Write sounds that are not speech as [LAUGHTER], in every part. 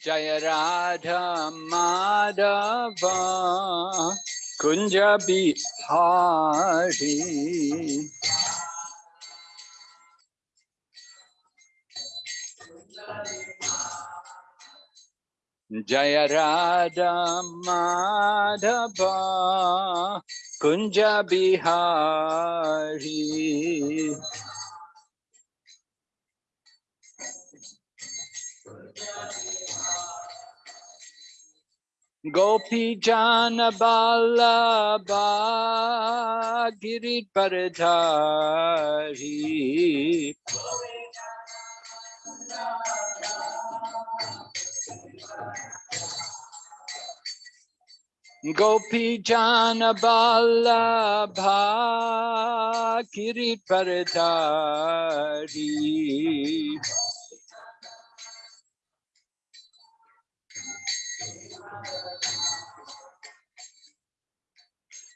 Jaya Radha Madhava Kunja Bihari Jaya Radha Madhava Kunja Bihari Gopi Jana Ballabha Girit Paradhari Gopi Jana Ballabha Girit Paradhari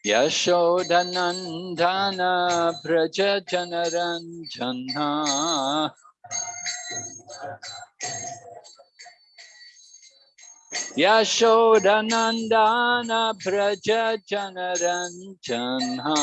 Yashodanandana Braja Janaranjana Yashodanandana Braja Janaranjana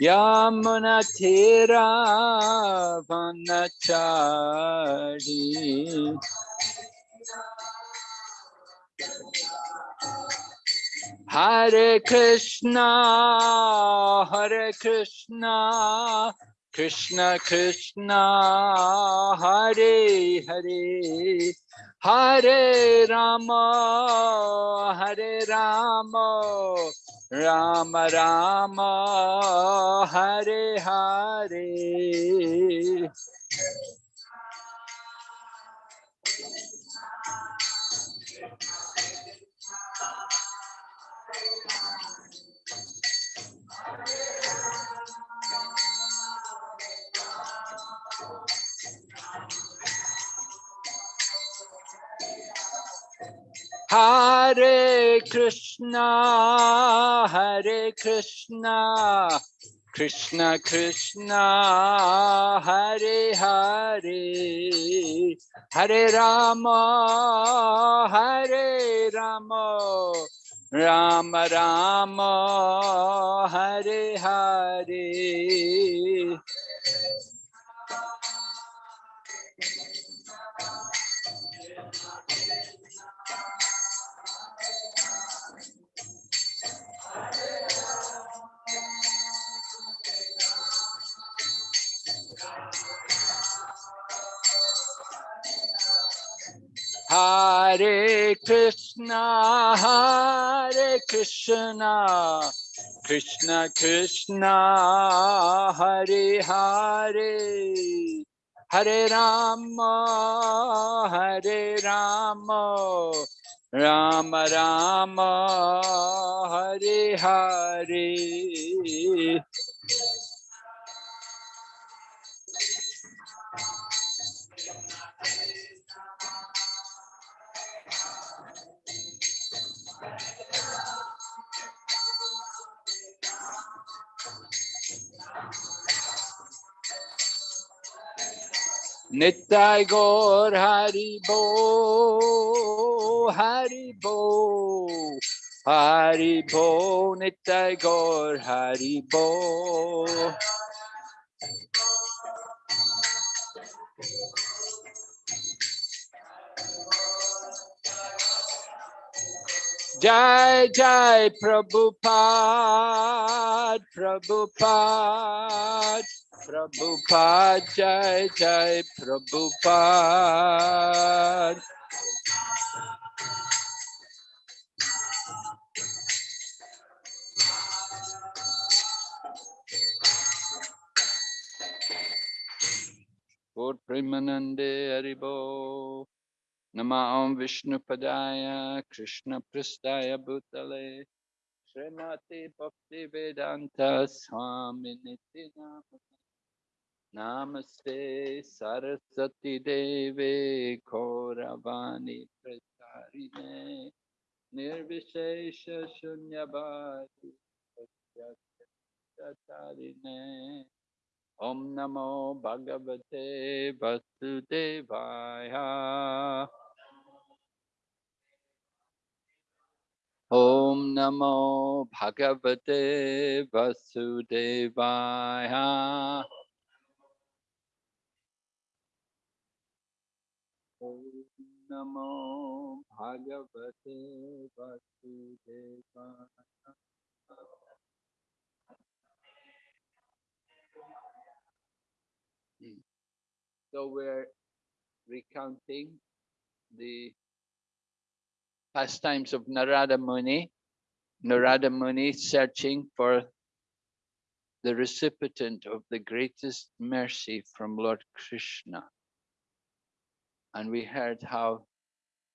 Yamunatira Vanachari Hare Krishna, Hare Krishna, Krishna Krishna, Hare Hare, Hare Rama, Hare Rama, Rama Rama, Hare Hare. Hare Krishna, Hare Krishna, Krishna Krishna, Hare Hare, Hare Rama, Hare Rama, Rama Rama, Hare Hare. Hare Krishna, Hare Krishna, Krishna Krishna, Hare Hare, Hare Rama, Hare Rama, Rama Rama, Hare Hare. Nitai Gaur Hari Bo, Hari Bo, Hari Bo, Nitai Gaur Hari Bo. Jai Jai Prabhupada, Prabhupada, Prabhupada, Jai Jai Prabhupada. Lord Premanande Haribo. Nama Om Vishnu Padaya Krishna Prastaya Bhutale Srimati Bhakti Vedanta Swami Nityana नमस्ते सरस्वती देवे खोरवाणी प्रसारिणे निर्विशेष शून्यवादिने ओम नमो भगवते वसुदेवाय। ओम नमो भगवते वसुदेवाया। Namo Bhagavate Vasudevaya So we're recounting the pastimes of Narada Muni. Narada Muni searching for the recipient of the greatest mercy from Lord Krishna. And we heard how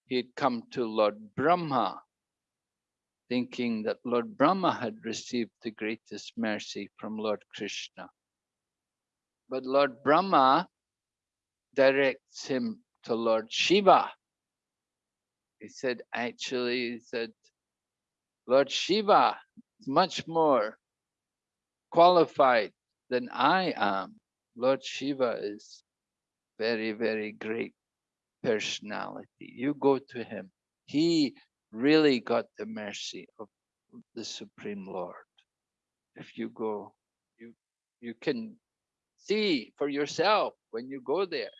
he had come to Lord Brahma, thinking that Lord Brahma had received the greatest mercy from Lord Krishna. But Lord Brahma directs him to Lord Shiva. He said, actually, he said, Lord Shiva is much more qualified than I am. Lord Shiva is very, very great personality. You go to him. He really got the mercy of the Supreme Lord. If you go, you you can see for yourself when you go there.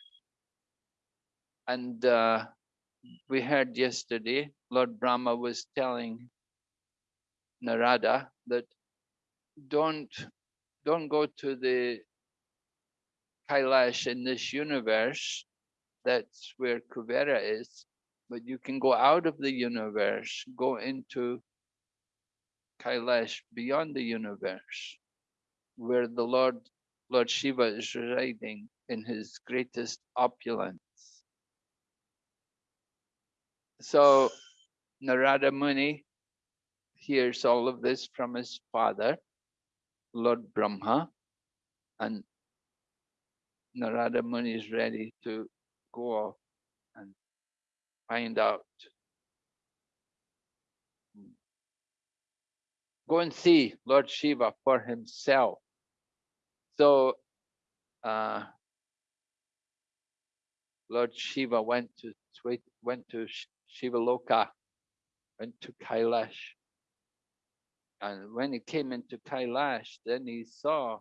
And uh, we heard yesterday, Lord Brahma was telling Narada that don't don't go to the Kailash in this universe. That's where Kuvera is. But you can go out of the universe, go into Kailash beyond the universe, where the Lord Lord Shiva is residing in his greatest opulence. So Narada Muni hears all of this from his father, Lord Brahma, and Narada Muni is ready to go and find out. Go and see Lord Shiva for himself. So uh, Lord Shiva went to went to Shiva Loka, went to Kailash. And when he came into Kailash, then he saw,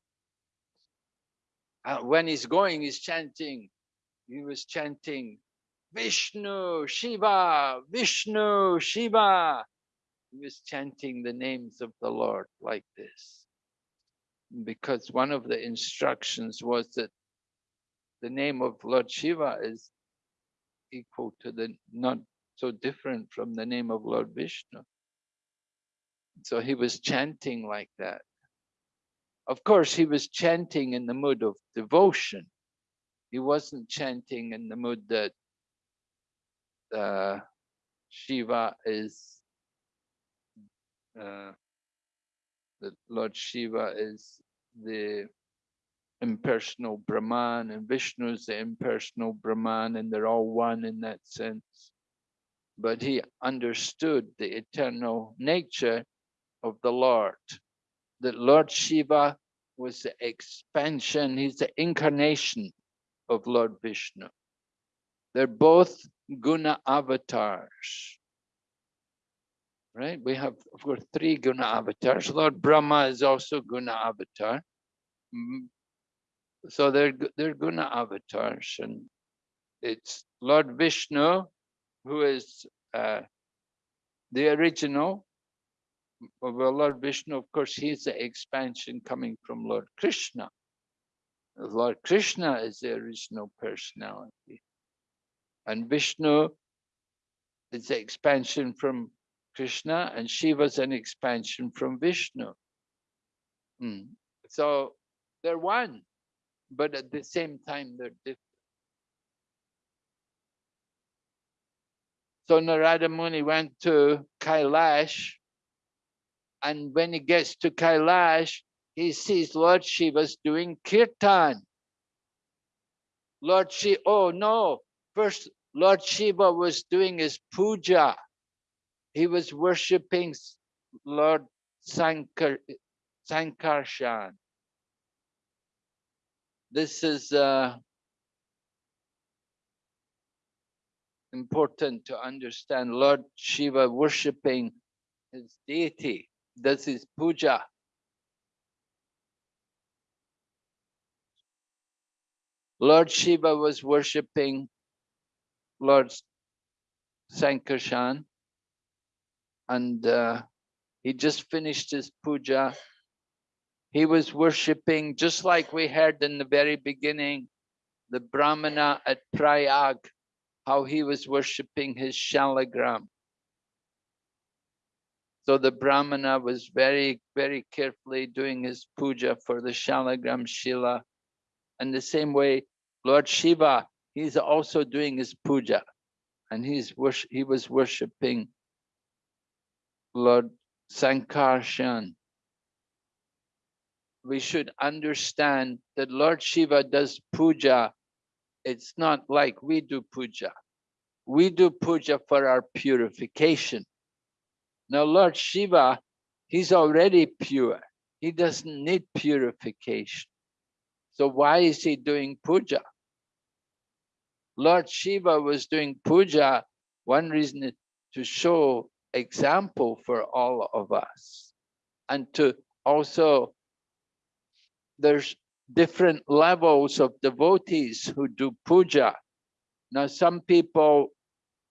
uh, when he's going, he's chanting, he was chanting, Vishnu, Shiva, Vishnu, Shiva. He was chanting the names of the Lord like this. Because one of the instructions was that the name of Lord Shiva is equal to the, not so different from the name of Lord Vishnu. So he was chanting like that. Of course, he was chanting in the mood of devotion. He wasn't chanting in the mood that uh, Shiva is, uh, that Lord Shiva is the impersonal Brahman and Vishnu is the impersonal Brahman and they're all one in that sense. But he understood the eternal nature of the Lord. That Lord Shiva was the expansion, he's the incarnation of Lord Vishnu. They're both guna avatars. Right? We have, of course, three guna avatars. Lord Brahma is also guna avatar. Mm, so they're, they're guna avatars. And it's Lord Vishnu, who is uh, the original well, Lord Vishnu, of course, he's the expansion coming from Lord Krishna. Lord Krishna is the original personality. And Vishnu is the expansion from Krishna, and Shiva's an expansion from Vishnu. Hmm. So they're one, but at the same time, they're different. So Narada Muni went to Kailash and when he gets to Kailash, he sees Lord Shiva's doing kirtan. Lord Shiva, oh no, first Lord Shiva was doing his puja. He was worshipping Lord Sankar, Sankarshan. This is uh, important to understand. Lord Shiva worshipping his deity, does his puja. Lord Shiva was worshipping Lord Sankarshan and uh, he just finished his puja. He was worshipping, just like we heard in the very beginning, the Brahmana at Prayag, how he was worshipping his shalagram. So the Brahmana was very, very carefully doing his puja for the shalagram Shila and the same way, Lord Shiva, he's also doing his puja and he's he was worshipping Lord Sankarshan. We should understand that Lord Shiva does puja. It's not like we do puja. We do puja for our purification. Now, Lord Shiva, he's already pure. He doesn't need purification. So why is he doing puja? Lord Shiva was doing puja. One reason is to show example for all of us and to also there's different levels of devotees who do puja. Now, some people,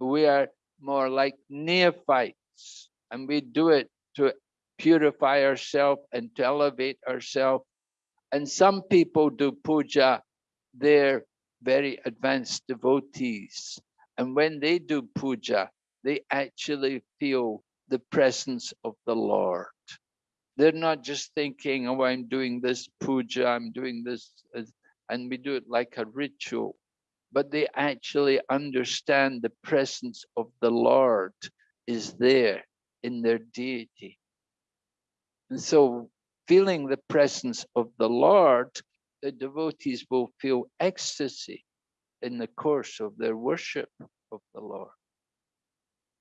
we are more like neophytes and we do it to purify ourselves and to elevate ourselves and some people do puja, they're very advanced devotees. And when they do puja, they actually feel the presence of the Lord. They're not just thinking, oh, I'm doing this puja, I'm doing this, uh, and we do it like a ritual, but they actually understand the presence of the Lord is there in their deity. And so feeling the presence of the Lord, the devotees will feel ecstasy in the course of their worship of the Lord.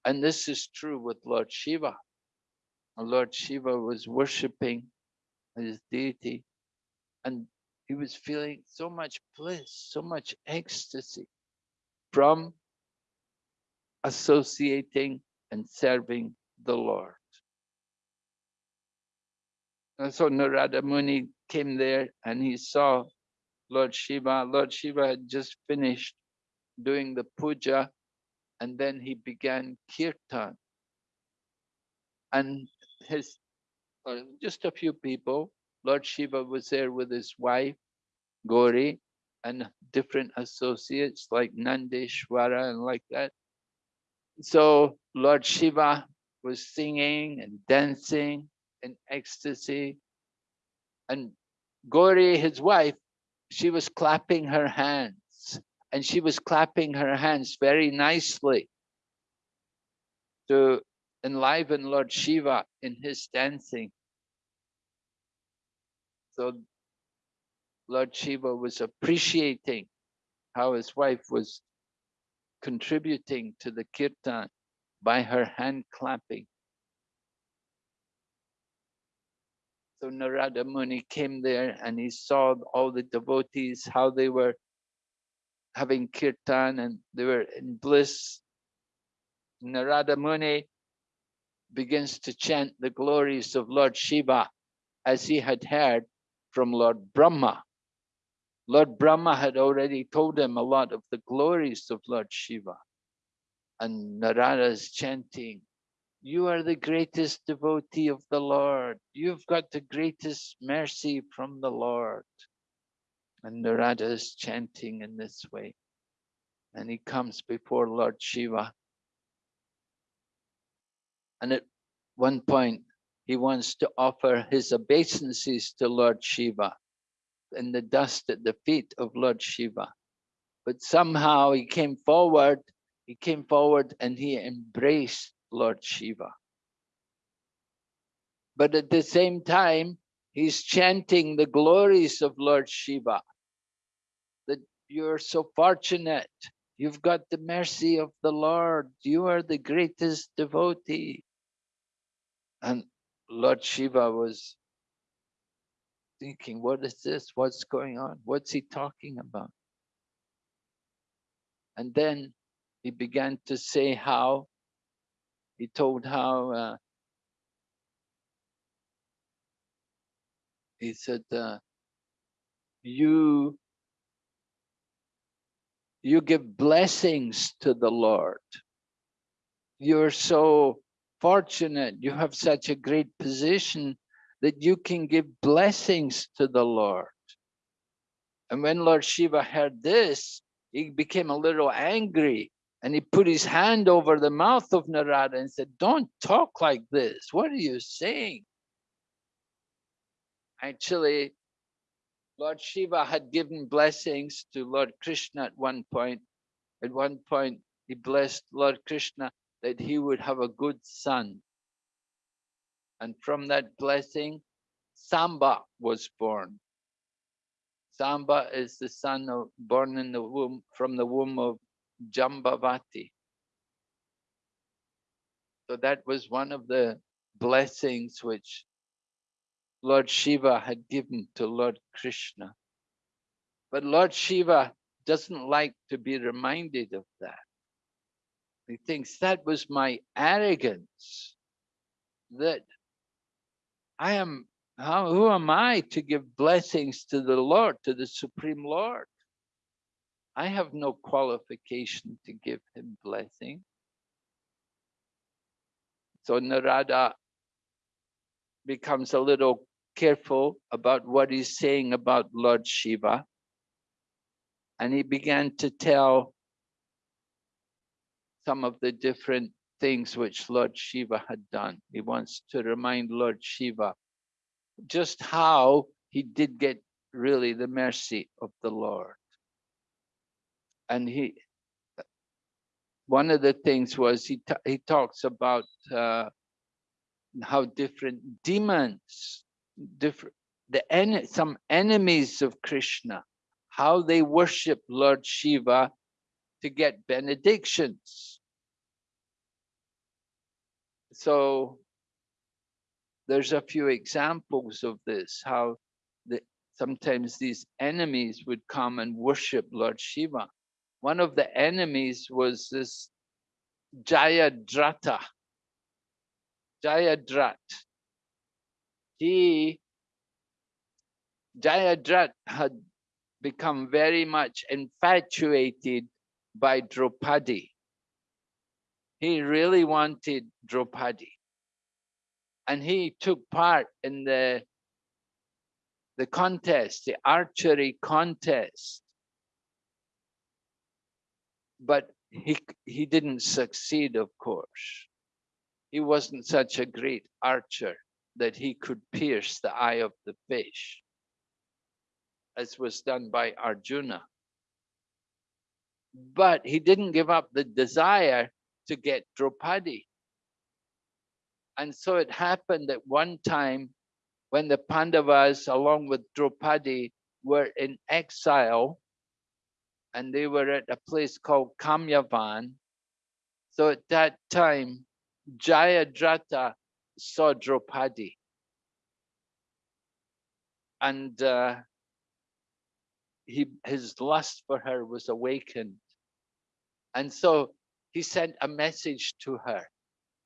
And this is true with Lord Shiva. Lord Shiva was worshipping his deity and he was feeling so much bliss, so much ecstasy from associating and serving the Lord. And so Narada Muni came there and he saw Lord Shiva. Lord Shiva had just finished doing the puja and then he began kirtan. And his, just a few people, Lord Shiva was there with his wife, Gauri, and different associates like Nandeshwara and like that. So Lord Shiva was singing and dancing in ecstasy. And Gauri, his wife, she was clapping her hands and she was clapping her hands very nicely to enliven Lord Shiva in his dancing. So Lord Shiva was appreciating how his wife was contributing to the kirtan by her hand clapping. So Narada Muni came there and he saw all the devotees, how they were having kirtan and they were in bliss. Narada Muni begins to chant the glories of Lord Shiva as he had heard from Lord Brahma. Lord Brahma had already told him a lot of the glories of Lord Shiva. And Narada is chanting, you are the greatest devotee of the Lord. You've got the greatest mercy from the Lord. And Narada is chanting in this way. And he comes before Lord Shiva. And at one point, he wants to offer his obeisances to Lord Shiva in the dust at the feet of Lord Shiva. But somehow he came forward, he came forward and he embraced Lord Shiva. But at the same time, he's chanting the glories of Lord Shiva. That you're so fortunate. You've got the mercy of the Lord. You are the greatest devotee. And Lord Shiva was thinking, what is this? What's going on? What's he talking about? And then he began to say how, he told how, uh, he said, uh, you, you give blessings to the Lord. You're so fortunate. You have such a great position that you can give blessings to the Lord. And when Lord Shiva heard this, he became a little angry and he put his hand over the mouth of Narada and said, don't talk like this. What are you saying? Actually, Lord Shiva had given blessings to Lord Krishna at one point. At one point, he blessed Lord Krishna that he would have a good son. And from that blessing, Samba was born. Samba is the son of, born in the womb, from the womb of Jambavati. So that was one of the blessings which Lord Shiva had given to Lord Krishna. But Lord Shiva doesn't like to be reminded of that. He thinks that was my arrogance, that I am, how, who am I to give blessings to the Lord, to the Supreme Lord? I have no qualification to give him blessing. So Narada becomes a little careful about what he's saying about Lord Shiva. And he began to tell some of the different things which Lord Shiva had done. He wants to remind Lord Shiva just how he did get really the mercy of the Lord. And he, one of the things was he, he talks about uh, how different demons, different the en some enemies of Krishna, how they worship Lord Shiva to get benedictions. So there's a few examples of this, how the, sometimes these enemies would come and worship Lord Shiva. One of the enemies was this Jayadrata. Jayadrat. He, Jayadrat had become very much infatuated by Draupadi. He really wanted Draupadi. And he took part in the, the contest, the archery contest. But he, he didn't succeed, of course. He wasn't such a great archer that he could pierce the eye of the fish, as was done by Arjuna but he didn't give up the desire to get Draupadi. And so it happened that one time when the Pandavas, along with Draupadi, were in exile, and they were at a place called Kamyavan. So at that time, Jayadrata saw Draupadi. And uh, he, his lust for her was awakened. And so he sent a message to her,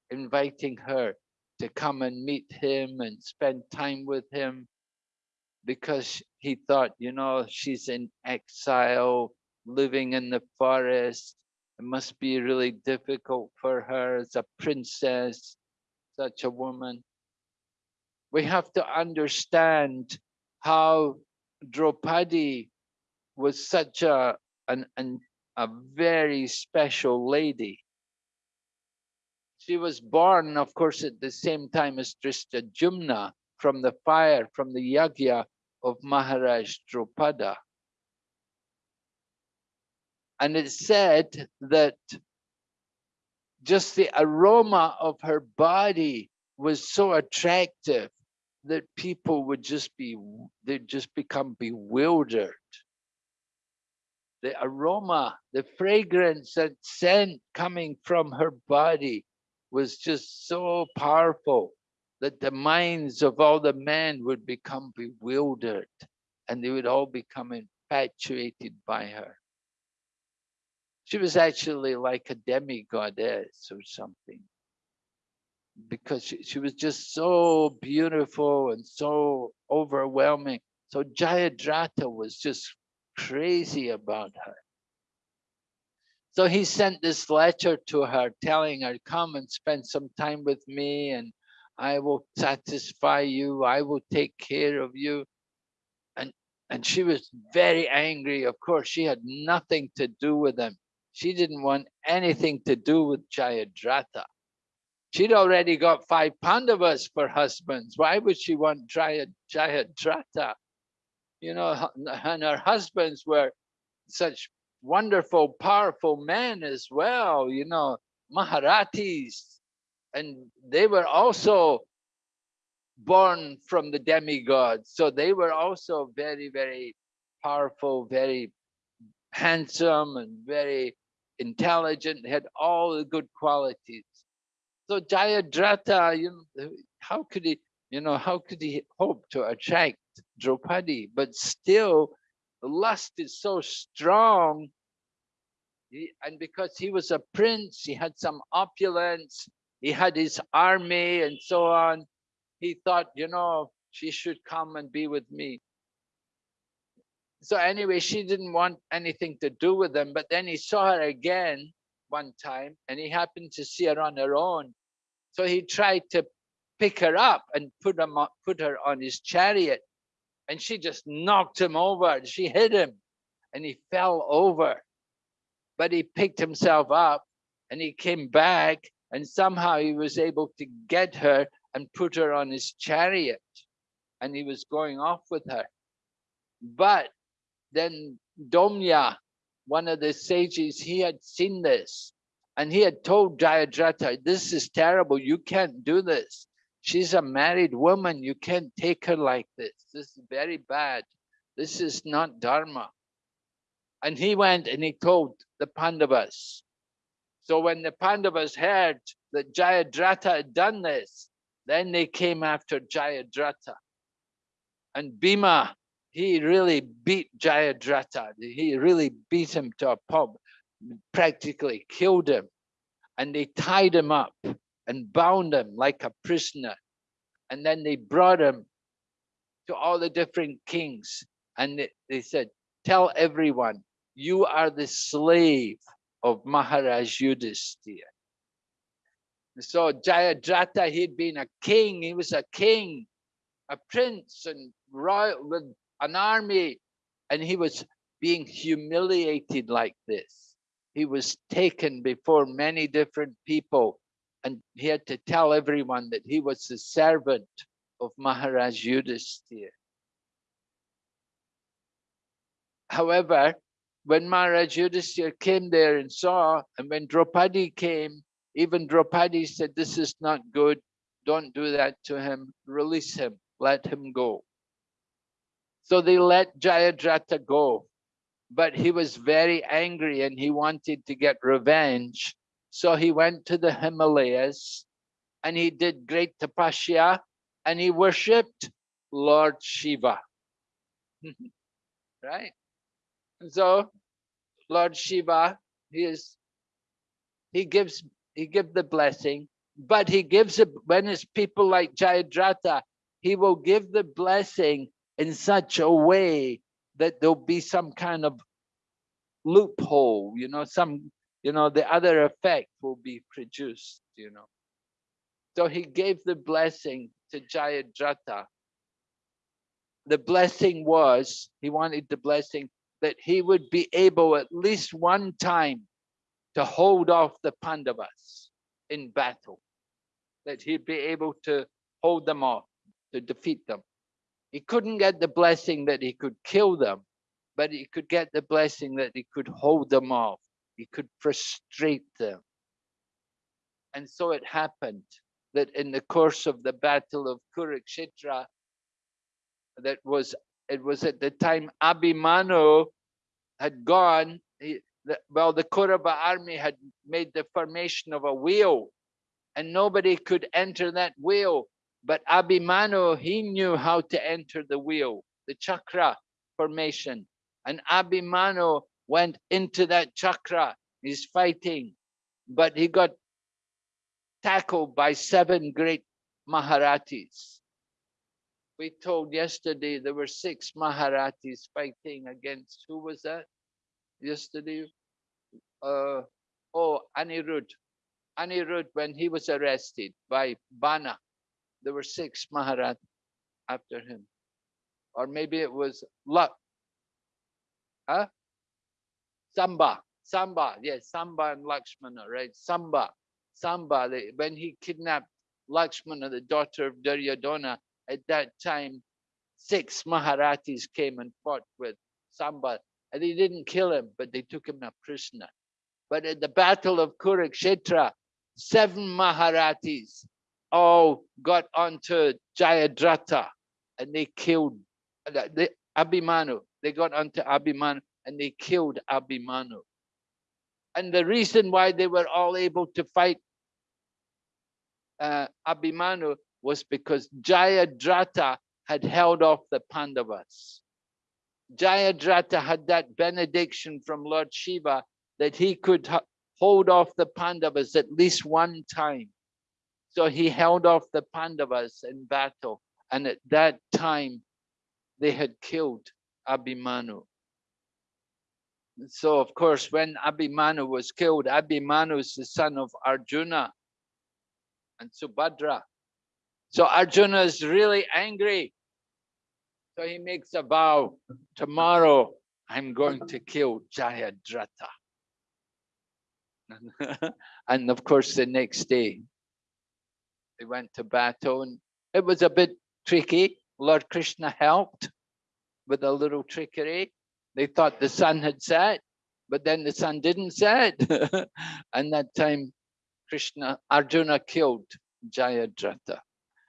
inviting her to come and meet him and spend time with him because he thought, you know, she's in exile, living in the forest. It must be really difficult for her as a princess, such a woman. We have to understand how Draupadi was such a, an, an a very special lady. She was born, of course, at the same time as Jumna from the fire, from the yagya of Maharaj Drupada. And it said that just the aroma of her body was so attractive that people would just be, they'd just become bewildered the aroma, the fragrance and scent coming from her body was just so powerful that the minds of all the men would become bewildered and they would all become infatuated by her. She was actually like a demigoddess or something because she, she was just so beautiful and so overwhelming. So Jayadratha was just crazy about her. So he sent this letter to her telling her, come and spend some time with me and I will satisfy you. I will take care of you. And, and she was very angry. Of course, she had nothing to do with him. She didn't want anything to do with Jayadratha. She'd already got five Pandavas for husbands. Why would she want Jayadratha? You know, and her husbands were such wonderful, powerful men as well, you know, Maharatis. And they were also born from the demigods. So they were also very, very powerful, very handsome and very intelligent, had all the good qualities. So Jayadratha, you know, how could he, you know, how could he hope to attract Draupadi? But still, lust is so strong. He, and because he was a prince, he had some opulence, he had his army and so on. He thought, you know, she should come and be with me. So anyway, she didn't want anything to do with him, but then he saw her again one time and he happened to see her on her own. So he tried to pick her up and put, him, put her on his chariot and she just knocked him over. She hit him and he fell over. But he picked himself up and he came back and somehow he was able to get her and put her on his chariot and he was going off with her. But then Dhaumya, one of the sages, he had seen this and he had told Jayadratha, this is terrible, you can't do this. She's a married woman. You can't take her like this. This is very bad. This is not Dharma. And he went and he told the Pandavas. So when the Pandavas heard that Jayadratha had done this, then they came after Jayadratha. And Bhima, he really beat Jayadratha. He really beat him to a pulp, practically killed him. And they tied him up and bound him like a prisoner. And then they brought him to all the different kings. And they, they said, tell everyone, you are the slave of Maharaj Yudhisthira. So Jayadratha, he'd been a king, he was a king, a prince and royal with an army, and he was being humiliated like this. He was taken before many different people and he had to tell everyone that he was the servant of Maharaj Yudhisthira. However, when Maharaj Yudhisthira came there and saw, and when Draupadi came, even Draupadi said, this is not good, don't do that to him, release him, let him go. So they let Jayadratha go, but he was very angry and he wanted to get revenge. So he went to the Himalayas and he did great tapasya and he worshipped Lord Shiva. [LAUGHS] right? So Lord Shiva, he is he gives he gives the blessing, but he gives it when it's people like Jayadratha, he will give the blessing in such a way that there'll be some kind of loophole, you know, some you know, the other effect will be produced, you know. So he gave the blessing to Jayadratha. The blessing was, he wanted the blessing that he would be able at least one time to hold off the Pandavas in battle, that he'd be able to hold them off, to defeat them. He couldn't get the blessing that he could kill them, but he could get the blessing that he could hold them off he could frustrate them. And so it happened that in the course of the battle of Kurukshetra, that was it was at the time Abhimanyu had gone, he, the, well, the Kaurava army had made the formation of a wheel and nobody could enter that wheel. But Abhimanyu, he knew how to enter the wheel, the chakra formation. And Abhimanyu went into that chakra. He's fighting, but he got tackled by seven great Maharatis. We told yesterday there were six Maharatis fighting against, who was that yesterday? Uh, oh, Anirudh. Anirudh, when he was arrested by Bana, there were six Maharat after him. Or maybe it was Lak. Huh? Samba. Samba. Yes, Samba and Lakshmana, right? Samba. Samba, they, when he kidnapped Lakshmana, the daughter of Duryodhana, at that time, six Maharatis came and fought with Samba. And they didn't kill him, but they took him a prisoner. But at the Battle of Kurukshetra, seven Maharatis all got onto Jayadratha and they killed the Abhimanyu. They got onto Abhimanyu and they killed Abhimanyu. And the reason why they were all able to fight uh, Abhimanyu was because Jayadratha had held off the Pandavas. Jayadratha had that benediction from Lord Shiva that he could hold off the Pandavas at least one time. So he held off the Pandavas in battle. And at that time, they had killed Abhimanyu. So of course, when Abhimanyu was killed, Abhimanyu is the son of Arjuna and Subhadra. So Arjuna is really angry. So he makes a vow, tomorrow I'm going to kill Jayadratha. [LAUGHS] and of course, the next day, they went to battle and it was a bit tricky. Lord Krishna helped with a little trickery. They thought the sun had set, but then the sun didn't set. [LAUGHS] and that time, Krishna, Arjuna killed Jayadratha.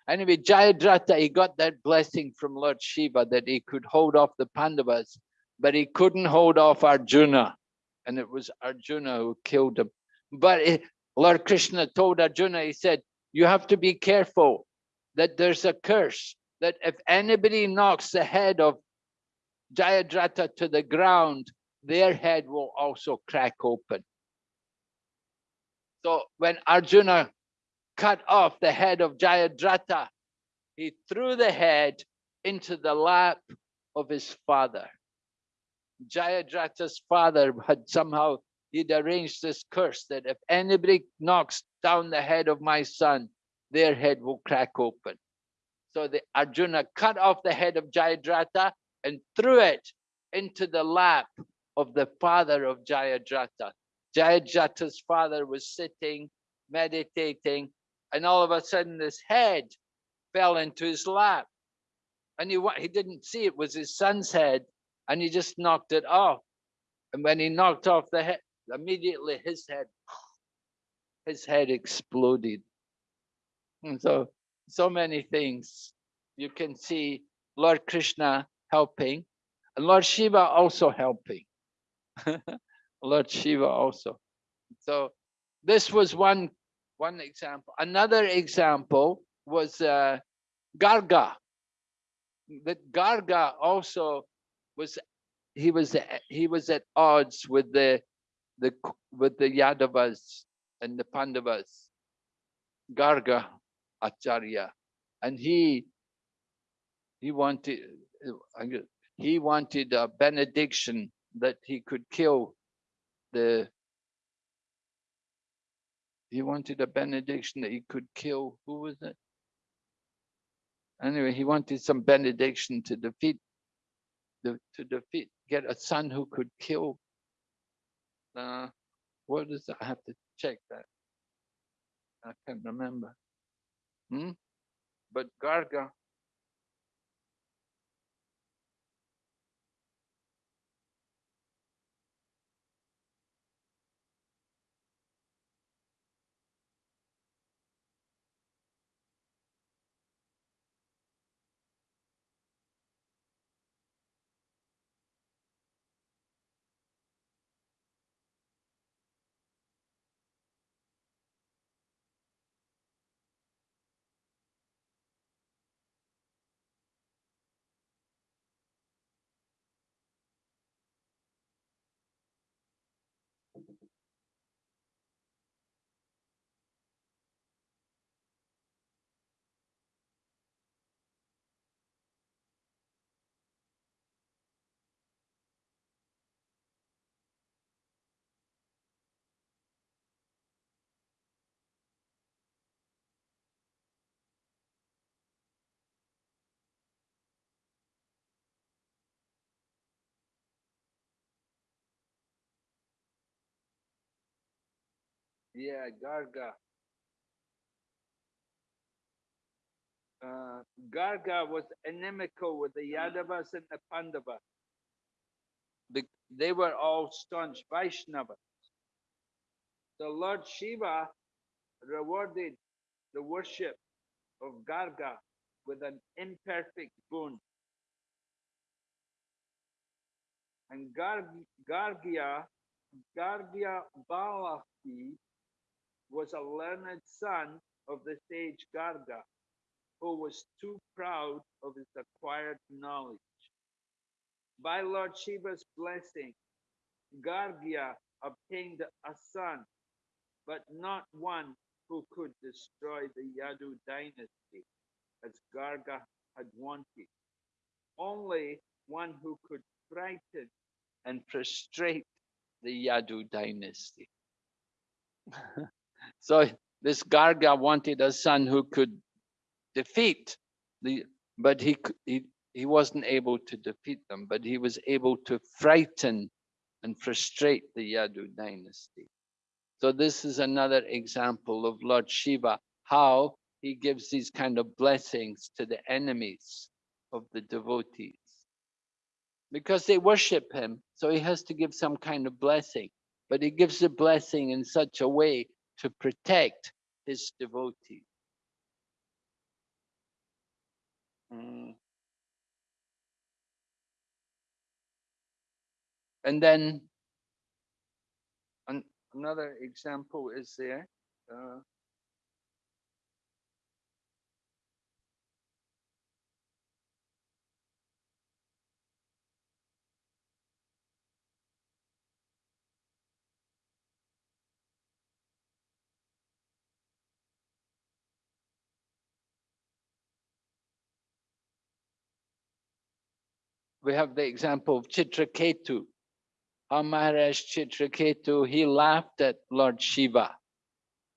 Anyway, Jayadratha, he got that blessing from Lord Shiva that he could hold off the Pandavas, but he couldn't hold off Arjuna and it was Arjuna who killed him. But it, Lord Krishna told Arjuna, he said, you have to be careful that there's a curse that if anybody knocks the head of Jayadratha to the ground, their head will also crack open. So when Arjuna cut off the head of Jayadratha, he threw the head into the lap of his father. Jayadratha's father had somehow, he'd arranged this curse that if anybody knocks down the head of my son, their head will crack open. So the Arjuna cut off the head of Jayadratha and threw it into the lap of the father of Jayadratha. Jayadratha's father was sitting, meditating, and all of a sudden this head fell into his lap. And he, he didn't see it was his son's head and he just knocked it off. And when he knocked off the head, immediately his head, his head exploded. And so, so many things you can see Lord Krishna helping, and Lord Shiva also helping. [LAUGHS] Lord Shiva also. So this was one one example. Another example was uh, Garga. That Garga also was he was he was at odds with the the with the Yadavas and the Pandavas, Garga Acharya, and he he wanted he wanted a benediction that he could kill the he wanted a benediction that he could kill who was it anyway he wanted some benediction to defeat the, to defeat, get a son who could kill. Uh, what is? I have to check that. I can't remember. Hmm? But Garga, Yeah, Garga. Uh, Garga was inimical with the Yadavas and the Pandavas. They were all staunch Vaishnavas. The Lord Shiva rewarded the worship of Garga with an imperfect boon. And Gar- Gargya, Gargya Balahi was a learned son of the sage Garga, who was too proud of his acquired knowledge. By Lord Shiva's blessing, Gargya obtained a son, but not one who could destroy the Yadu dynasty, as Garga had wanted. Only one who could frighten and frustrate the Yadu dynasty. [LAUGHS] so this Garga wanted a son who could defeat the, but he, he, he wasn't able to defeat them, but he was able to frighten and frustrate the Yadu dynasty. So this is another example of Lord Shiva, how he gives these kind of blessings to the enemies of the devotees. Because they worship him, so he has to give some kind of blessing. But he gives the blessing in such a way to protect his devotees. Mm. And then an, another example is there. Uh, we have the example of Chitraketu. How Maharaj Chitraketu, he laughed at Lord Shiva.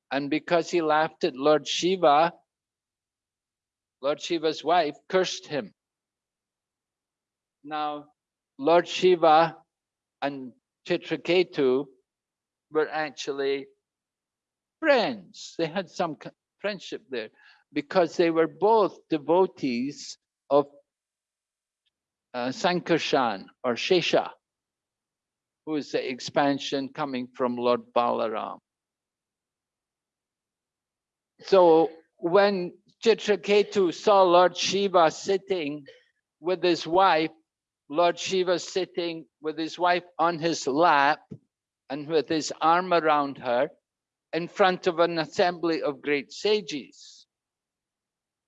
And because he laughed at Lord Shiva, Lord Shiva's wife cursed him. Now, Lord Shiva and Chitraketu were actually friends. They had some friendship there because they were both devotees of uh, Sankarshan or Shesha, who is the expansion coming from Lord Balaram. So when Chitraketu saw Lord Shiva sitting with his wife, Lord Shiva sitting with his wife on his lap and with his arm around her in front of an assembly of great sages.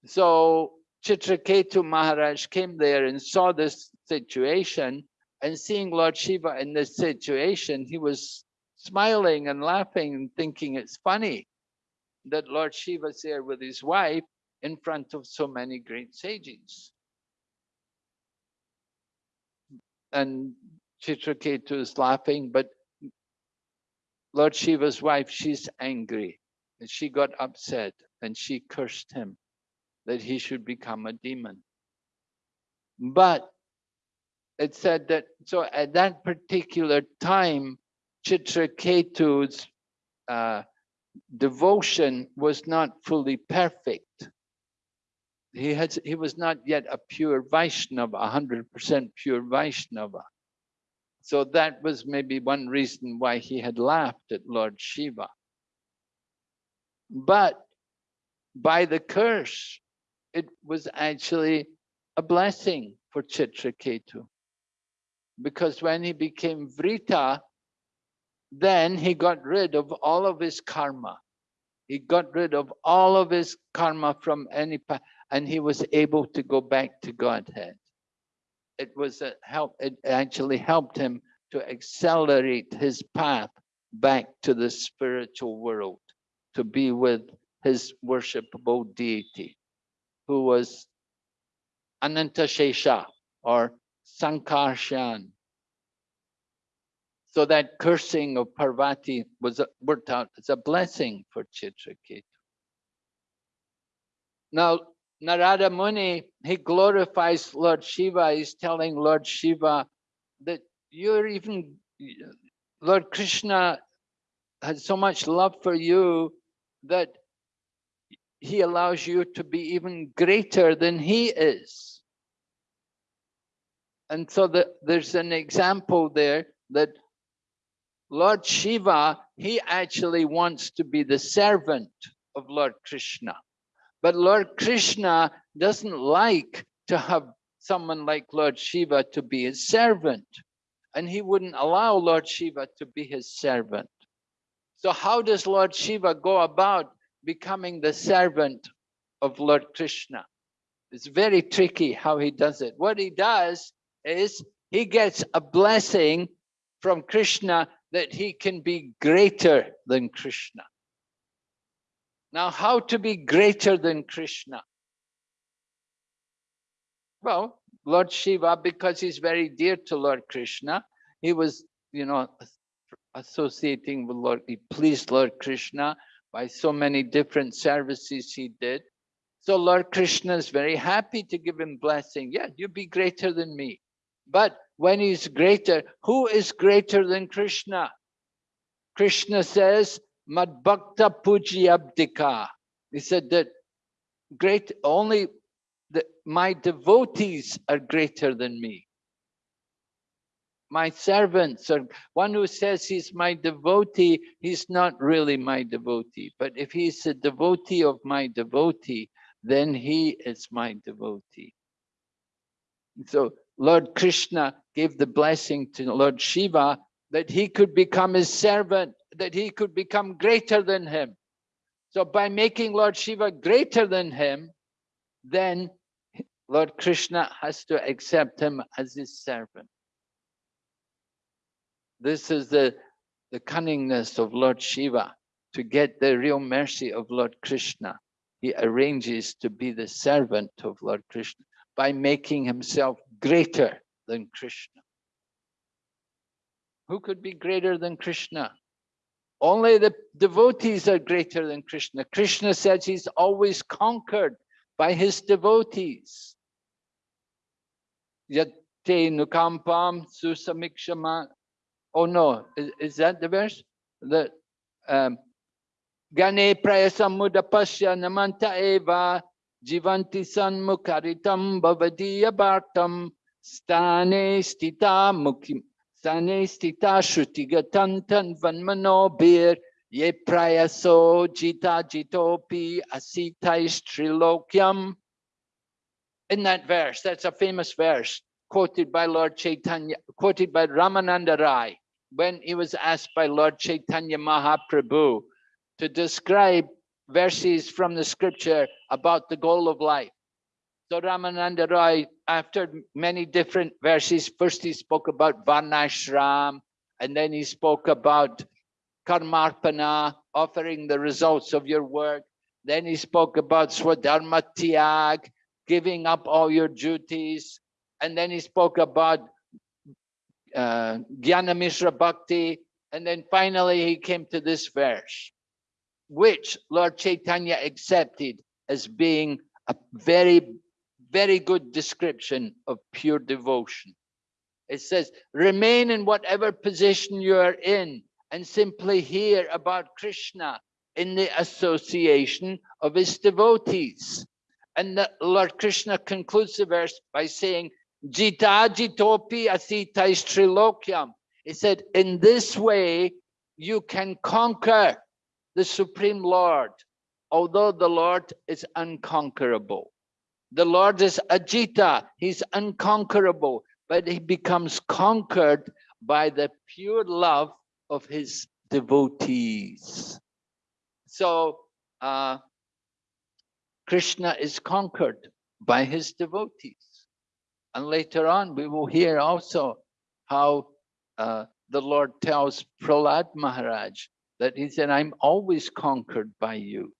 So Chitraketu Maharaj came there and saw this situation and seeing Lord Shiva in this situation, he was smiling and laughing and thinking it's funny that Lord Shiva's there with his wife in front of so many great sages. And Chitraketu is laughing, but Lord Shiva's wife, she's angry and she got upset and she cursed him that he should become a demon. But it said that, so at that particular time, Chitraketu's uh, devotion was not fully perfect. He had, he was not yet a pure Vaishnava, a hundred percent pure Vaishnava. So that was maybe one reason why he had laughed at Lord Shiva. But by the curse, it was actually a blessing for Chitraketu. Because when he became Vritra, then he got rid of all of his karma. He got rid of all of his karma from any pa- and he was able to go back to Godhead. It was a help, it actually helped him to accelerate his path back to the spiritual world, to be with his worshipable deity, who was Ananta Anantashesha or Sankarshan. So that cursing of Parvati was worked out as a blessing for Chitraketu. Now, Narada Muni, he glorifies Lord Shiva. He's telling Lord Shiva that you're even, Lord Krishna has so much love for you that he allows you to be even greater than he is. And so the, there's an example there that Lord Shiva, he actually wants to be the servant of Lord Krishna. But Lord Krishna doesn't like to have someone like Lord Shiva to be his servant. And he wouldn't allow Lord Shiva to be his servant. So how does Lord Shiva go about becoming the servant of Lord Krishna? It's very tricky how he does it. What he does is he gets a blessing from Krishna that he can be greater than Krishna. Now, how to be greater than Krishna? Well, Lord Shiva, because he's very dear to Lord Krishna, he was, you know, associating with Lord, he pleased Lord Krishna by so many different services he did. So Lord Krishna is very happy to give him blessing. Yeah, you be greater than me. But when he's greater, who is greater than Krishna? Krishna says, Madbhakta Puji He said that great only the, my devotees are greater than me. My servants are one who says he's my devotee, he's not really my devotee. But if he's a devotee of my devotee, then he is my devotee. So Lord Krishna gave the blessing to Lord Shiva that he could become his servant that he could become greater than him. So by making Lord Shiva greater than him, then Lord Krishna has to accept him as his servant. This is the, the cunningness of Lord Shiva to get the real mercy of Lord Krishna. He arranges to be the servant of Lord Krishna by making himself greater than Krishna. Who could be greater than Krishna? Only the devotees are greater than Krishna. Krishna says he's always conquered by his devotees. Yate nukampam susamikshama. Oh no, is, is that the verse? The um, Gane prayasamudapasya namanta eva jivanti sanmukaritam bhavadiya bhartam stane stita mukim Stane stita shrutigatan vanmanobir ye prayaso jita jitopi asitais trilokyam. In that verse, that's a famous verse quoted by Lord Chaitanya, quoted by Ramananda Rai when he was asked by Lord Chaitanya Mahaprabhu to describe verses from the scripture about the goal of life. So Ramananda Roy, after many different verses, first he spoke about Varnashram, and then he spoke about Karmarpana, offering the results of your work. Then he spoke about Swadharma Tyag, giving up all your duties. And then he spoke about uh, Bhakti. And then finally he came to this verse, which Lord Chaitanya accepted as being a very very good description of pure devotion. It says, remain in whatever position you are in and simply hear about Krishna in the association of his devotees. And Lord Krishna concludes the verse by saying, Jita jitopi asitais trilokyam. He said, in this way, you can conquer the Supreme Lord, although the Lord is unconquerable. The Lord is Ajita, he's unconquerable, but he becomes conquered by the pure love of his devotees. So uh, Krishna is conquered by his devotees. And later on, we will hear also how uh, the Lord tells Prahlad Maharaj that he said, I'm always conquered by you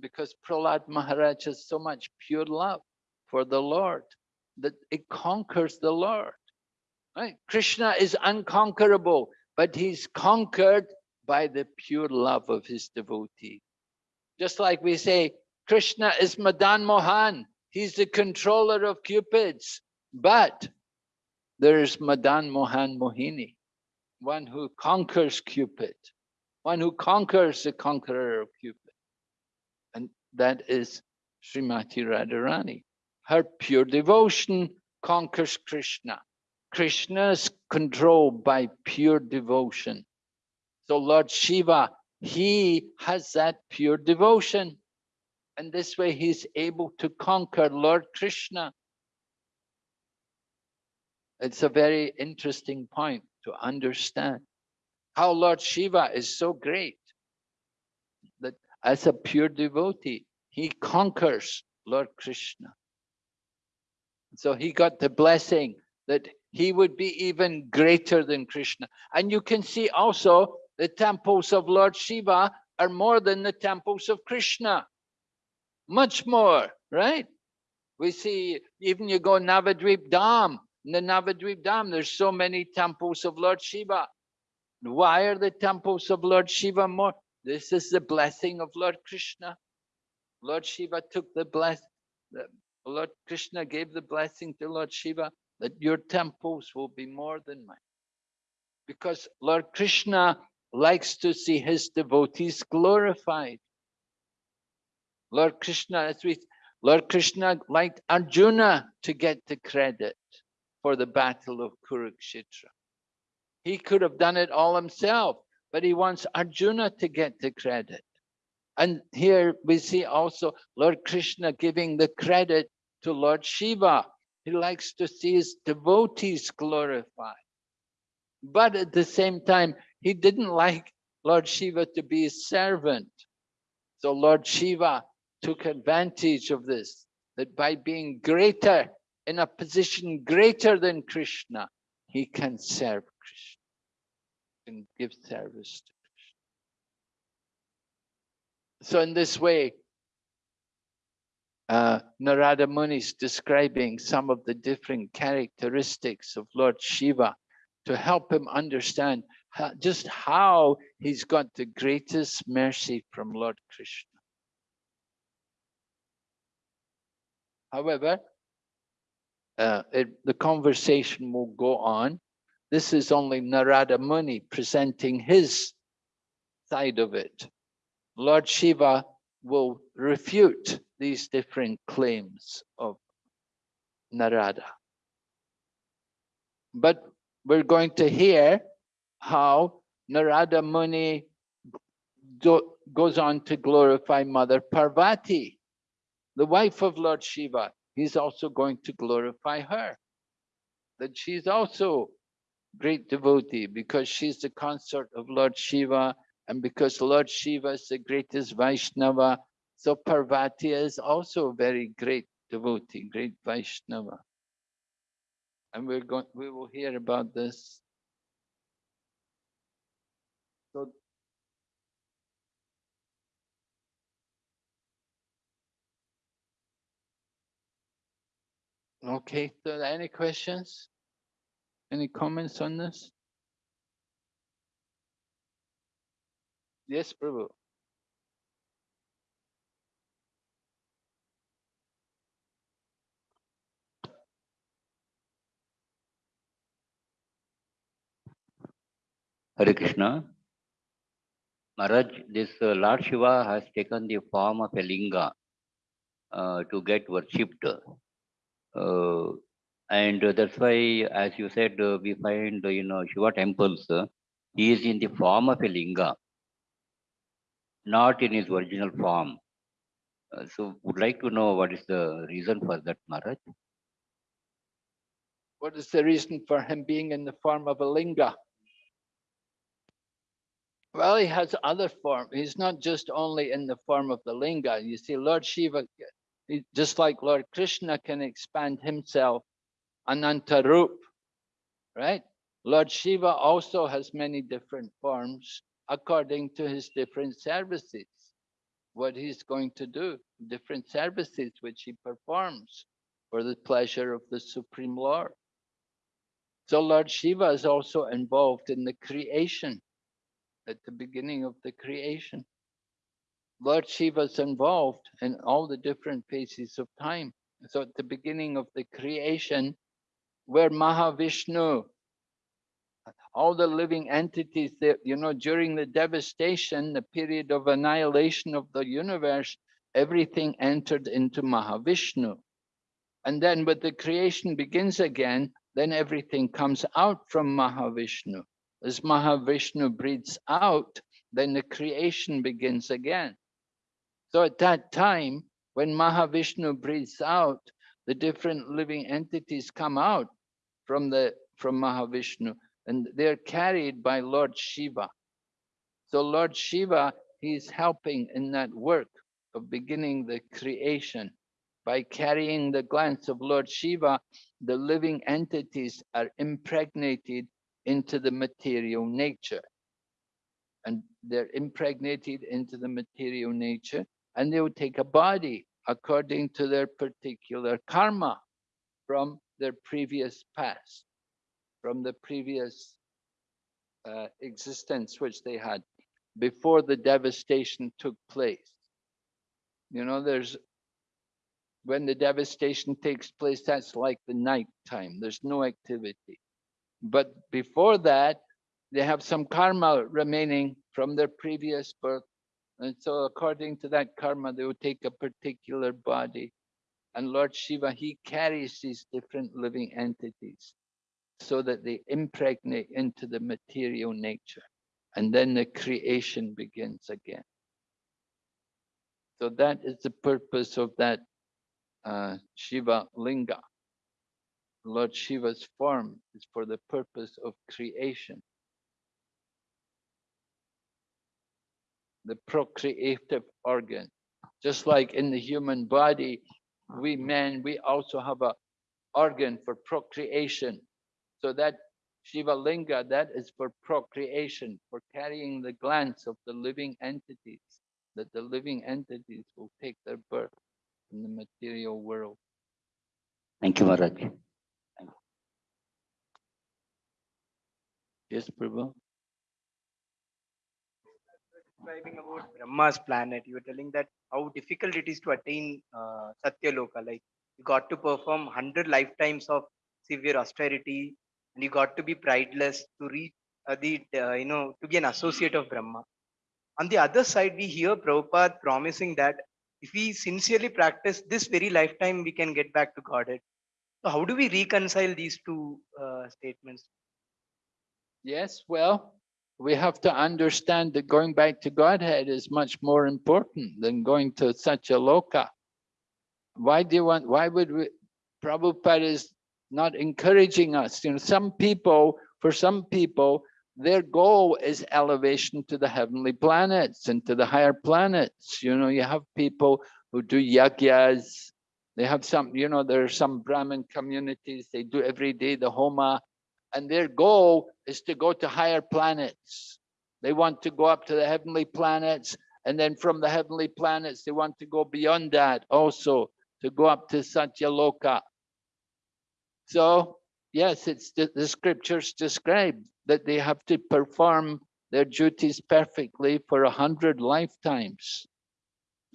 because Prahlad Maharaj has so much pure love for the Lord that it conquers the Lord. Right? Krishna is unconquerable, but he's conquered by the pure love of his devotee. Just like we say, Krishna is Madan Mohan, he's the controller of Cupids, but there's Madan Mohan Mohini, one who conquers Cupid. one who conquers the conqueror of Cupid. And that is Srimati Radharani. Her pure devotion conquers Krishna. Krishna is controlled by pure devotion. So Lord Shiva, he has that pure devotion. And this way he's able to conquer Lord Krishna. It's a very interesting point to understand how Lord Shiva is so great that as a pure devotee, he conquers Lord Krishna. So he got the blessing that he would be even greater than Krishna. And you can see also the temples of Lord Shiva are more than the temples of Krishna. Much more, right? We see, even you go Navadvip Dham, in the Navadvip Dham, there's so many temples of Lord Shiva. Why are the temples of Lord Shiva more? This is the blessing of Lord Krishna. Lord Shiva took the bless, Lord Krishna gave the blessing to Lord Shiva that your temples will be more than mine. Because Lord Krishna likes to see his devotees glorified. Lord Krishna, as we, Lord Krishna liked Arjuna to get the credit for the battle of Kurukshetra. He could have done it all himself, but he wants Arjuna to get the credit. And here we see also Lord Krishna giving the credit to Lord Shiva. He likes to see his devotees glorified. But at the same time, he didn't like Lord Shiva to be his servant. So Lord Shiva took advantage of this, that by being greater, in a position greater than Krishna, he can serve Krishna and give service to Krishna. So in this way, uh, Narada Muni is describing some of the different characteristics of Lord Shiva to help him understand how, just how he's got the greatest mercy from Lord Krishna. However, uh, it, the conversation will go on. This is only Narada Muni presenting his side of it. Lord Shiva will refute these different claims of Narada. But we're going to hear how Narada Muni goes on to glorify Mother Parvati, the wife of Lord Shiva. He's also going to glorify her, that she's also great devotee because she's the consort of Lord Shiva and because Lord Shiva is the greatest Vaishnava, so Parvati is also a very great devotee, great Vaishnava. And we're going, we will hear about this. Okay, so any questions? Any comments on this? Yes, Prabhu. Hare Krishna. Maharaj, this uh, Lord Shiva has taken the form of a linga uh, to get worshipped. Uh, and that's why, as you said, uh, we find, you know, Shiva temples, uh, he is in the form of a linga, not in his original form. So would like to know what is the reason for that, Maharaj? What is the reason for him being in the form of a linga? Well, he has other form. He's not just only in the form of the linga. You see, Lord Shiva, just like Lord Krishna can expand himself, Anantarup, right? Lord Shiva also has many different forms according to his different services, what he's going to do, different services which he performs for the pleasure of the Supreme Lord. So Lord Shiva is also involved in the creation at the beginning of the creation. Lord Shiva is involved in all the different phases of time. So at the beginning of the creation, where Mahavishnu all the living entities that, you know, during the devastation, the period of annihilation of the universe, everything entered into Mahavishnu. And then when the creation begins again, then everything comes out from Mahavishnu. As Mahavishnu breathes out, then the creation begins again. So at that time, when Mahavishnu breathes out, the different living entities come out from the from Mahavishnu and they're carried by Lord Shiva. So Lord Shiva, he's helping in that work of beginning the creation. By carrying the glance of Lord Shiva, the living entities are impregnated into the material nature. And they're impregnated into the material nature and they would take a body according to their particular karma from their previous past, from the previous uh, existence which they had before the devastation took place. You know, there's when the devastation takes place, that's like the night time. There's no activity. But before that, they have some karma remaining from their previous birth. And so according to that karma, they will take a particular body. And Lord Shiva, he carries these different living entities so that they impregnate into the material nature. And then the creation begins again. So that is the purpose of that uh, Shiva Linga. Lord Shiva's form is for the purpose of creation. The procreative organ. Just like in the human body, we men, we also have a organ for procreation. So that Shiva Linga, that is for procreation, for carrying the glance of the living entities, that the living entities will take their birth in the material world. Thank you, Maharaj. Yes, Prabhu? Describing about Brahma's planet, you were telling that how difficult it is to attain uh, Satyaloka. Like you got to perform 100 lifetimes of severe austerity and you got to be prideless to reach uh, the, uh, you know, to be an associate of Brahma. On the other side, we hear Prabhupada promising that if we sincerely practice this very lifetime, we can get back to Godhead. So how do we reconcile these two uh, statements? Yes, well, we have to understand that going back to Godhead is much more important than going to such a loka. Why do you want, why would we, Prabhupada is not encouraging us. You know, some people, for some people, their goal is elevation to the heavenly planets and to the higher planets. You know, you have people who do yagyas. They have some, you know, there are some Brahmin communities, they do every day the Homa, and their goal is to go to higher planets. They want to go up to the heavenly planets, and then from the heavenly planets, they want to go beyond that also, to go up to Satyaloka. So yes, it's the, the scriptures describe that they have to perform their duties perfectly for a hundred lifetimes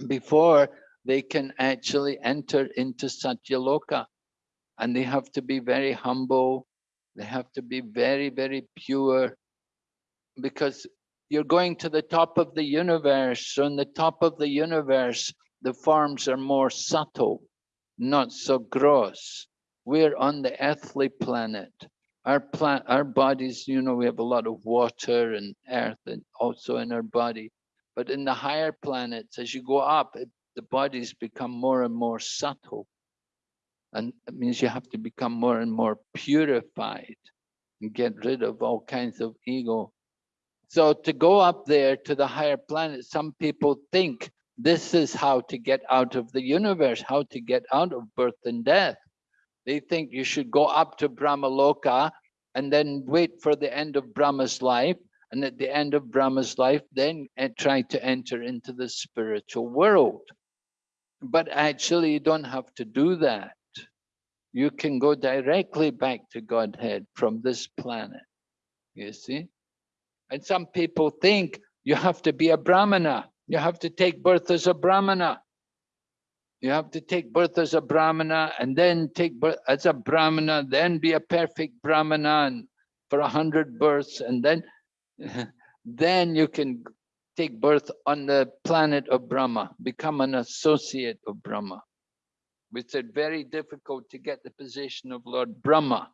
before they can actually enter into Satyaloka. And they have to be very humble. They have to be very, very pure because you're going to the top of the universe. So in the top of the universe, the forms are more subtle, not so gross we're on the earthly planet. Our plant, our bodies, you know, we have a lot of water and earth and also in our body. But in the higher planets, as you go up, it, the bodies become more and more subtle. And it means you have to become more and more purified and get rid of all kinds of ego. So to go up there to the higher planets, some people think this is how to get out of the universe, how to get out of birth and death. They think you should go up to Brahmaloka and then wait for the end of Brahma's life. And at the end of Brahma's life, then eh, try to enter into the spiritual world. But actually, you don't have to do that. You can go directly back to Godhead from this planet, you see? And some people think you have to be a Brahmana. You have to take birth as a Brahmana. You have to take birth as a Brahmana and then take birth as a Brahmana, then be a perfect Brahmana for a hundred births and then, [LAUGHS] then you can take birth on the planet of Brahma, become an associate of Brahma. It's very difficult to get the position of Lord Brahma.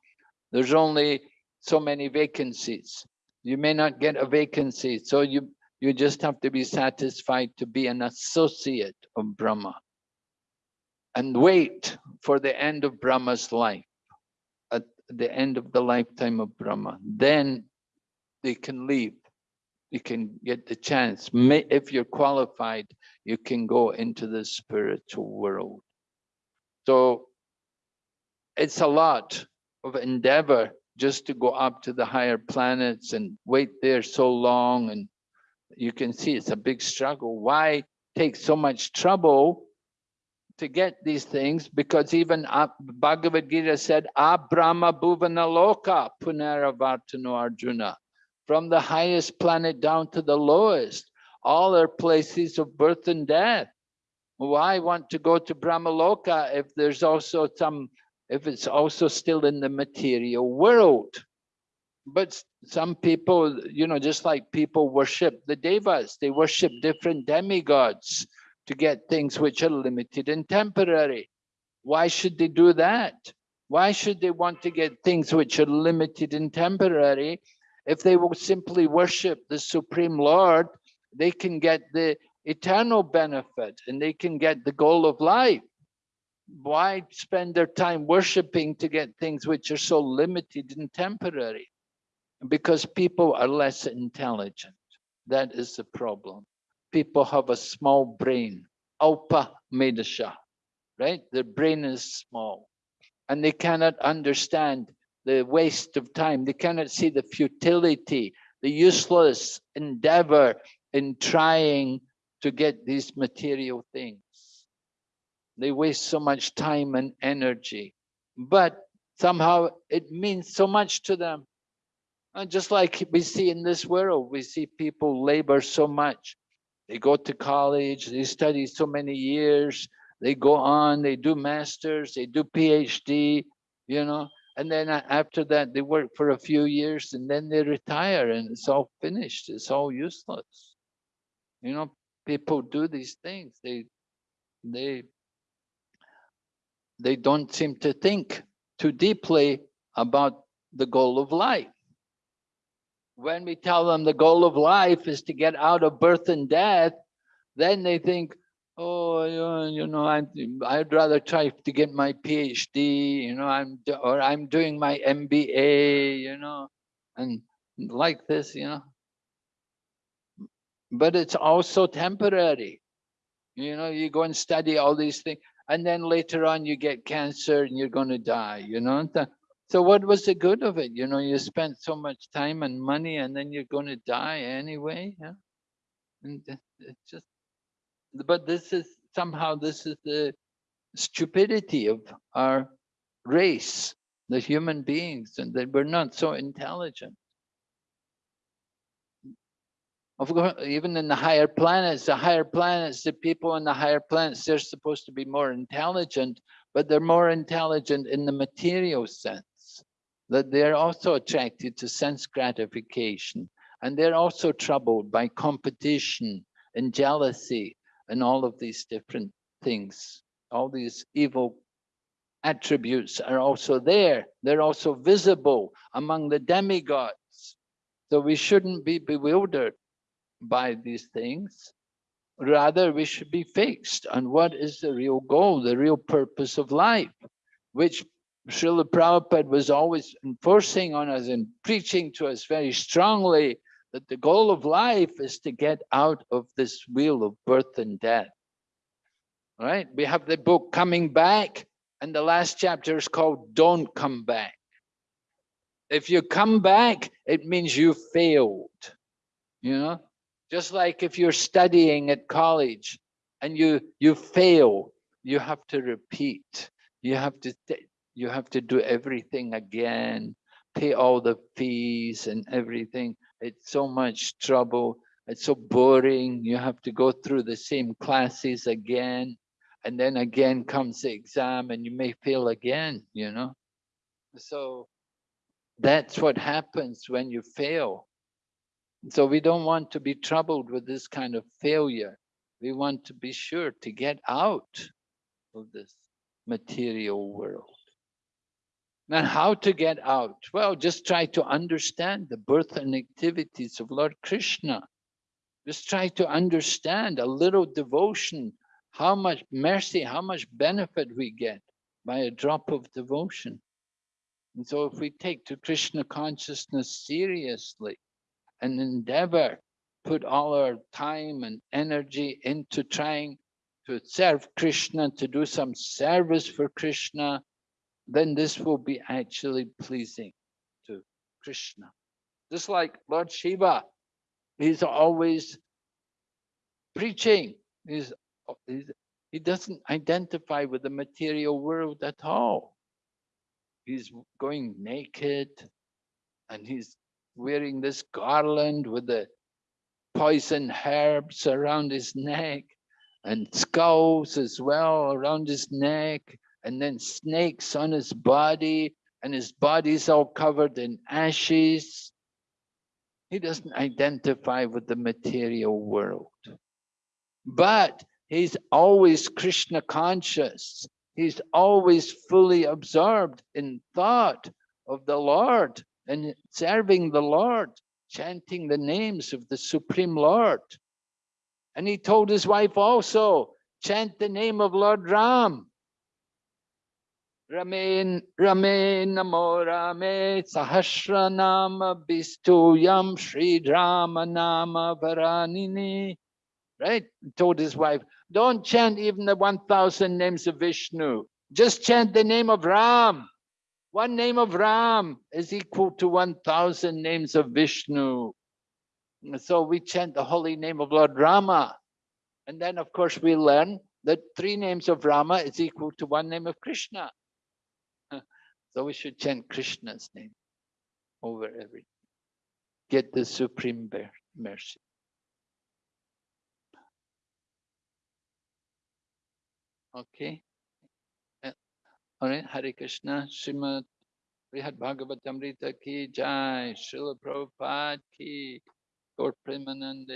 There's only so many vacancies. You may not get a vacancy, so you, you just have to be satisfied to be an associate of Brahma and wait for the end of Brahma's life, at the end of the lifetime of Brahma. Then they can leave. You can get the chance. If you're qualified, you can go into the spiritual world. So it's a lot of endeavor just to go up to the higher planets and wait there so long. And you can see it's a big struggle. Why take so much trouble to get these things? Because even Bhagavad Gita said, Abrahma Bhuvana Loka Punaravartano Arjuna. From the highest planet down to the lowest, all are places of birth and death. Why want to go to Brahmaloka if there's also some if it's also still in the material world. But some people, you know, just like people worship the devas, they worship different demigods to get things which are limited and temporary. Why should they do that? Why should they want to get things which are limited and temporary? If they will simply worship the Supreme Lord, they can get the eternal benefit and they can get the goal of life why spend their time worshiping to get things which are so limited and temporary? Because people are less intelligent. That is the problem. People have a small brain, alpa medasha, right? Their brain is small and they cannot understand the waste of time. They cannot see the futility, the useless endeavor in trying to get these material things. They waste so much time and energy, but somehow it means so much to them. And just like we see in this world, we see people labor so much. They go to college, they study so many years, they go on, they do masters, they do PhD, you know, and then after that they work for a few years and then they retire and it's all finished, it's all useless. You know, people do these things, they they they don't seem to think too deeply about the goal of life. When we tell them the goal of life is to get out of birth and death, then they think, oh, you know, I'm, I'd rather try to get my PhD, you know, I'm, or I'm doing my MBA, you know, and like this, you know. But it's also temporary. You know, you go and study all these things and then later on you get cancer and you're going to die you know? So what was the good of it? You know you spent so much time and money and then you're going to die anyway yeah? And it's just but this is somehow this is the stupidity of our race the human beings and that we're not so intelligent of course, even in the higher planets, the higher planets, the people in the higher planets, they're supposed to be more intelligent, but they're more intelligent in the material sense, that they're also attracted to sense gratification. And they're also troubled by competition and jealousy and all of these different things. All these evil attributes are also there. They're also visible among the demigods. So we shouldn't be bewildered by these things. Rather, we should be fixed on what is the real goal, the real purpose of life, which Srila Prabhupada was always enforcing on us and preaching to us very strongly that the goal of life is to get out of this wheel of birth and death. Right? We have the book Coming Back, and the last chapter is called Don't Come Back. If you come back, it means you failed. You know, just like if you're studying at college and you you fail, you have to repeat. You have to you have to do everything again, pay all the fees and everything. It's so much trouble. It's so boring. You have to go through the same classes again. And then again comes the exam and you may fail again, you know. So That's what happens when you fail. So we don't want to be troubled with this kind of failure. We want to be sure to get out of this material world. Now, how to get out? Well, just try to understand the birth and activities of Lord Krishna. Just try to understand a little devotion, how much mercy, how much benefit we get by a drop of devotion. And so if we take to Krishna consciousness seriously and endeavor, put all our time and energy into trying to serve Krishna, to do some service for Krishna, then this will be actually pleasing to Krishna. Just like Lord Shiva, he's always preaching. He's, he's, he doesn't identify with the material world at all. He's going naked and he's wearing this garland with the poison herbs around his neck and skulls as well around his neck and then snakes on his body, and his body's all covered in ashes. He doesn't identify with the material world. But he's always Krishna conscious. He's always fully absorbed in thought of the Lord and serving the Lord, chanting the names of the Supreme Lord. And he told his wife also, chant the name of Lord Ram. Rame, Rame, Namo Rame, Sahasra Nama Bistuyam Sri Rama Nama Varanini. Right? He told his wife, don't chant even the 1000 names of Vishnu. Just chant the name of Ram. One name of Ram is equal to 1000 names of Vishnu. So we chant the holy name of Lord Rama. And then, of course, we learn that three names of Rama is equal to one name of Krishna. [LAUGHS] So we should chant Krishna's name over everything. Get the supreme mercy. Okay. Hare Hare Krishna, Shrimad बृहद भागवत अमृत की जय शिल प्रभुपाद की गोर प्रेमानंद